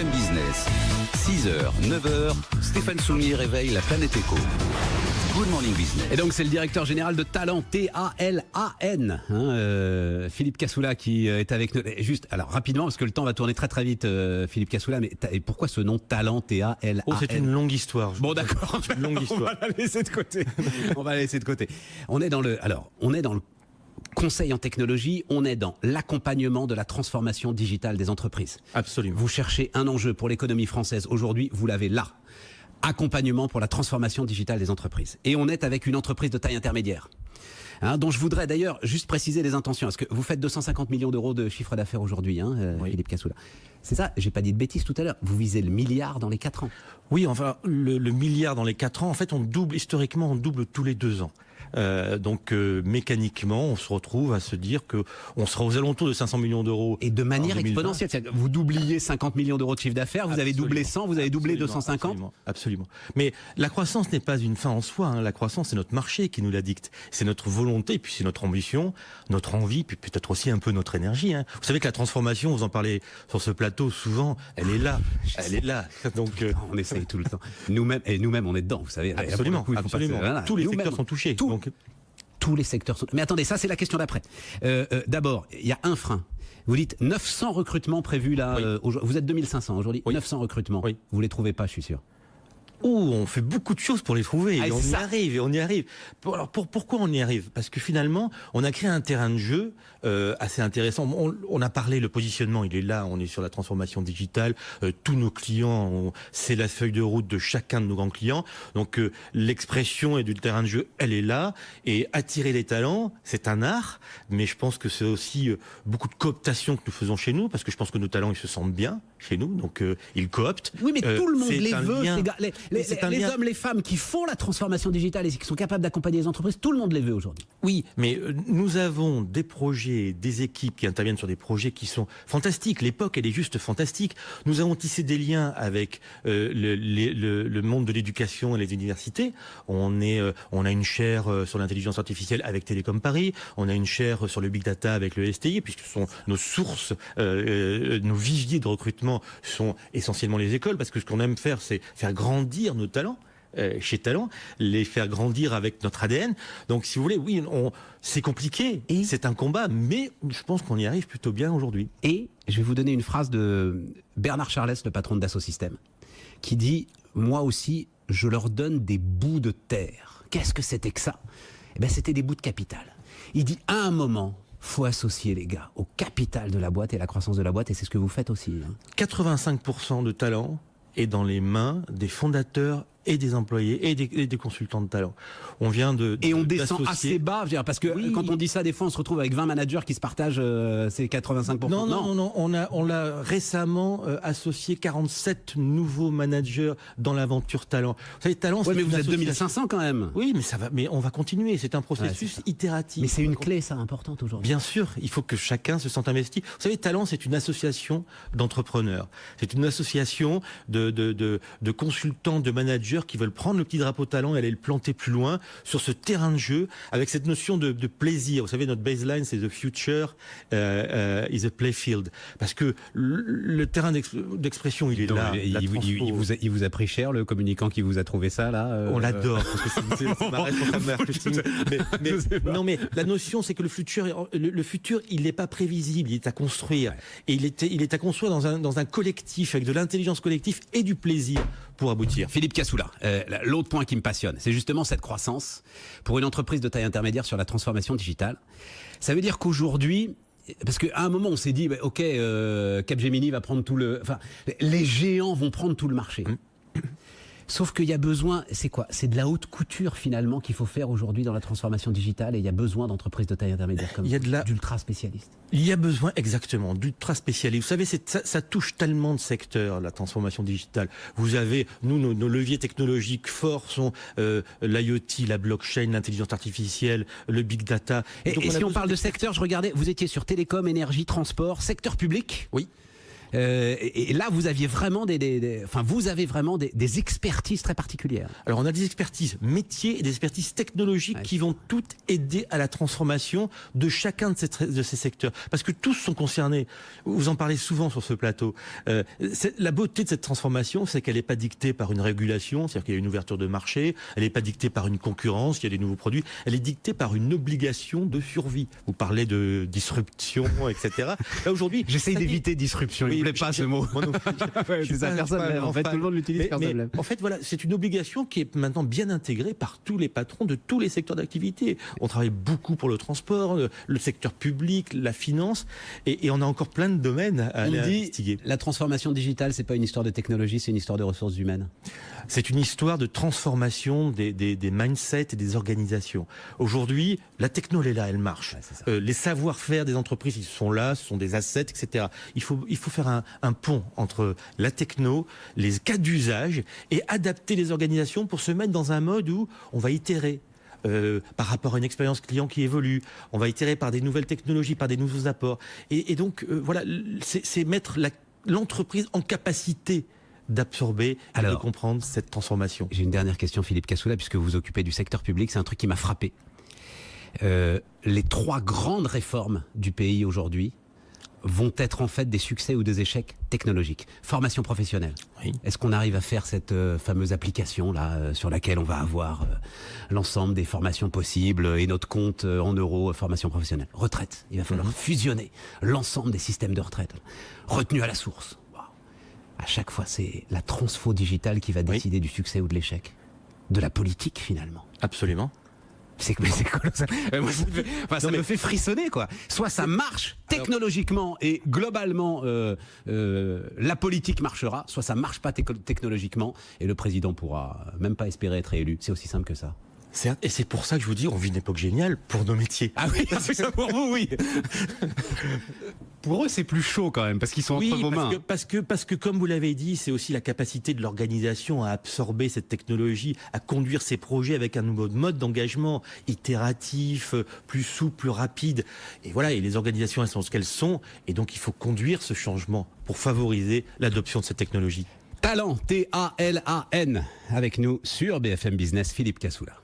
BFM Business. 6h, 9h, Stéphane Soumier réveille la planète éco. Good Morning Business. Et donc c'est le directeur général de Talent, T-A-L-A-N, hein, euh, Philippe Cassoula qui euh, est avec nous. Et Juste, alors rapidement, parce que le temps va tourner très très vite, euh, Philippe Cassoula, mais et pourquoi ce nom Talent, T-A-L-A-N Oh, c'est une longue histoire. Bon d'accord, une longue on histoire. va la laisser de côté. on va la laisser de côté. On est dans le, alors, on est dans le conseil en technologie, on est dans l'accompagnement de la transformation digitale des entreprises. Absolument. Vous cherchez un enjeu pour l'économie française aujourd'hui, vous l'avez là. Accompagnement pour la transformation digitale des entreprises. Et on est avec une entreprise de taille intermédiaire. Hein, dont je voudrais d'ailleurs juste préciser les intentions. Parce que vous faites 250 millions d'euros de chiffre d'affaires aujourd'hui, hein, euh, Oui. Philippe Cassoula. C'est ça, j'ai pas dit de bêtises tout à l'heure. Vous visez le milliard dans les 4 ans. Oui, enfin, le, le milliard dans les 4 ans, en fait, on double, historiquement, on double tous les 2 ans. Euh, donc, euh, mécaniquement, on se retrouve à se dire que on sera aux alentours de 500 millions d'euros. Et de manière en 2020. exponentielle. Vous doubliez 50 millions d'euros de chiffre d'affaires, vous avez doublé 100, vous avez doublé Absolument, 250. Absolument, absolument. Mais la croissance n'est pas une fin en soi. hein. La croissance, c'est notre marché qui nous la dicte. C'est notre volonté, puis c'est notre ambition, notre envie, puis peut-être aussi un peu notre énergie. hein. Vous savez que la transformation, vous en parlez sur ce plateau souvent, elle est là. Elle est là. Donc, euh, On essaye tout le temps. Nous-mêmes, et nous-mêmes, on est dedans, vous savez. Absolument, absolument. voilà. Tous les secteurs sont touchés. tout. Donc, tous les secteurs sont. Mais attendez, ça c'est la question d'après. Euh, euh, D'abord, il y a un frein. Vous dites 900 recrutements prévus là. Oui. euh, vous êtes 2500 aujourd'hui. Oui. 900 recrutements. Oui. Vous les trouvez pas, je suis sûr. On fait beaucoup de choses pour les trouver. Ah, et on y ça. arrive, et on y arrive. Alors pour, pourquoi on y arrive? Parce que finalement, on a créé un terrain de jeu euh, assez intéressant. On, on a parlé, le positionnement, il est là. On est sur la transformation digitale. Euh, tous nos clients, c'est la feuille de route de chacun de nos grands clients. Donc euh, l'expression et du terrain de jeu, elle est là. Et attirer les talents, c'est un art. Mais je pense que c'est aussi euh, beaucoup de cooptation que nous faisons chez nous, parce que je pense que nos talents, ils se sentent bien chez nous. Donc euh, ils cooptent. Oui, mais Euh, tout le monde les veut. lien. Les, hommes, les femmes qui font la transformation digitale et qui sont capables d'accompagner les entreprises, tout le monde les veut aujourd'hui. Oui, mais euh, nous avons des projets, des équipes qui interviennent sur des projets qui sont fantastiques. L'époque, elle est juste fantastique. Nous avons tissé des liens avec le, les- le- le monde de l'éducation et les universités. On est, on a une chaire sur l'intelligence artificielle avec Télécom Paris. On a une chaire sur le big data avec le STI, puisque ce sont nos sources, nos viviers de recrutement sont essentiellement les écoles, parce que ce qu'on aime faire, c'est faire grandir nos talents euh, chez Talent, les faire grandir avec notre ADN. Donc, si vous voulez, oui, on, c'est compliqué, Et c'est un combat, mais je pense qu'on y arrive plutôt bien aujourd'hui. Et je vais vous donner une phrase de Bernard Charles, le patron de Dassault Systèmes, qui dit Moi aussi, je leur donne des bouts de terre. Qu'est-ce que c'était que ça? Eh bien, c'était des bouts de capital. Il dit À un moment, faut associer les gars au capital de la boîte et la croissance de la boîte, et c'est ce que vous faites aussi. hein. 85% de talent est dans les mains des fondateurs et des employés et des, et des consultants de talent. On vient de Et on de- descend assez bas, je veux dire, parce que Oui. quand on dit ça, des fois, on se retrouve avec 20 managers qui se partagent euh, ces 85%. Non, non, non, non, on a, on l'a récemment euh, associé 47 nouveaux managers dans l'aventure talent. Vous savez, talent, Ouais, c'est mais vous êtes association- 2500 quand même. Oui, mais ça va, mais on va continuer. C'est un processus itératif. Mais c'est une clé, ça, importante aujourd'hui. Bien sûr, il faut que chacun se sente investi. Vous savez, Talent, c'est une association d'entrepreneurs. C'est une association de, de, de, de consultants, de managers qui veulent prendre le petit drapeau talent et aller le planter plus loin sur ce terrain de jeu avec cette notion de, de plaisir. Vous savez, notre baseline, c'est the future euh, euh, is a playfield. Parce que le, le terrain d'ex- d'expression, il est Donc, là. il, vous- il- a, il vous a pris cher, le communicant qui vous a trouvé ça, là euh, On l'adore parce que c'est- c'est c'est ma responsable marketing. Mais, non, mais la notion, c'est que le futur, le, le futur, il n'est pas prévisible, il est à construire. Et il est, il est à construire dans un, dans un collectif, avec de l'intelligence collective et du plaisir pour aboutir. Philippe Cassoula, euh, l'autre point qui me passionne, c'est justement cette croissance pour une entreprise de taille intermédiaire sur la transformation digitale. Ça veut dire qu'aujourd'hui, parce qu'à un moment on s'est dit, bah, ok, euh, Capgemini va prendre tout le, enfin, les géants vont prendre tout le marché. Sauf qu'il y a besoin, c'est quoi? C'est de la haute couture finalement qu'il faut faire aujourd'hui dans la transformation digitale et il y a besoin d'entreprises de taille intermédiaire comme Il y a de la- d'ultra spécialistes. Il y a besoin exactement d'ultra spécialistes. Vous savez, ça, ça touche tellement de secteurs, la transformation digitale. Vous avez, nous, nos, nos leviers technologiques forts sont euh, l'IoT, la blockchain, l'intelligence artificielle, le big data. Et, donc, et a si on parle de secteur, je regardais, vous étiez sur télécom, énergie, transport, secteur public? Oui. Euh, et, là, vous aviez vraiment des, enfin, vous avez vraiment des, expertises très particulières. Alors, on a des expertises métiers et des expertises technologiques qui vont toutes aider à la transformation de chacun de ces, de ces secteurs, parce que tous sont concernés. Vous en parlez souvent sur ce plateau. Euh, la beauté de cette transformation, c'est qu'elle n'est pas dictée par une régulation, c'est-à-dire qu'il y a une ouverture de marché. Elle n'est pas dictée par une concurrence, il y a des nouveaux produits. Elle est dictée par une obligation de survie. Vous parlez de disruption, etc. Là aujourd'hui, j'essaye d'éviter disruption plaît pas ce mot. En fait, tout le monde l'utilise En fait, voilà, c'est une obligation qui est maintenant bien intégrée par tous les patrons de tous les secteurs d'activité. On travaille beaucoup pour le transport, le, secteur public, la finance, et, on a encore plein de domaines à, investiguer. La transformation digitale, c'est pas une histoire de technologie, c'est une histoire de ressources humaines. C'est une histoire de transformation des, des, mindsets et des organisations. Aujourd'hui, la techno, elle est là, elle marche. Euh, les savoir-faire des entreprises, ils sont là, ce sont des assets, etc. Il faut, il faut faire un, pont entre la techno, les cas d'usage et adapter les organisations pour se mettre dans un mode où on va itérer. Euh, par rapport à une expérience client qui évolue, on va itérer par des nouvelles technologies, par des nouveaux apports. Et, donc, euh, voilà, c'est mettre l'entreprise en capacité d'absorber et de comprendre cette transformation. J'ai une dernière question, Philippe Cassoula, puisque vous vous occupez du secteur public, c'est un truc qui m'a frappé. Euh, les trois grandes réformes du pays aujourd'hui, vont être en fait des succès ou des échecs technologiques. Formation professionnelle. Est-ce qu'on arrive à faire cette euh, fameuse application là euh, sur laquelle on va avoir euh, l'ensemble des formations possibles et notre compte en euros formation professionnelle? Retraite. Il va falloir mhm. fusionner l'ensemble des systèmes de retraite. Retenue à la source. À chaque fois, c'est la transfo digitale qui va décider du succès ou de l'échec. De la politique finalement. Absolument. C'est colossal. Euh, ça, me, fait, enfin, ça me fait frissonner quoi. Soit ça marche technologiquement et globalement euh, euh, la politique marchera, soit ça marche pas technologiquement et le président pourra même pas espérer être élu. C'est aussi simple que ça. Et c'est pour ça que je vous dis, on vit une époque géniale pour nos métiers. Ah oui, c'est ça pour vous, oui. Pour eux, c'est plus chaud quand même, parce qu'ils sont entre vos mains. Que, parce, que, parce que, comme vous l'avez dit, c'est aussi la capacité de l'organisation à absorber cette technologie, à conduire ses projets avec un nouveau mode d'engagement itératif, plus souple, plus rapide. Et voilà, et les organisations, elles sont ce qu'elles sont, et donc il faut conduire ce changement pour favoriser l'adoption de cette technologie. Talent, T-A-L-A-N, avec nous sur BFM Business, Philippe Cassoula.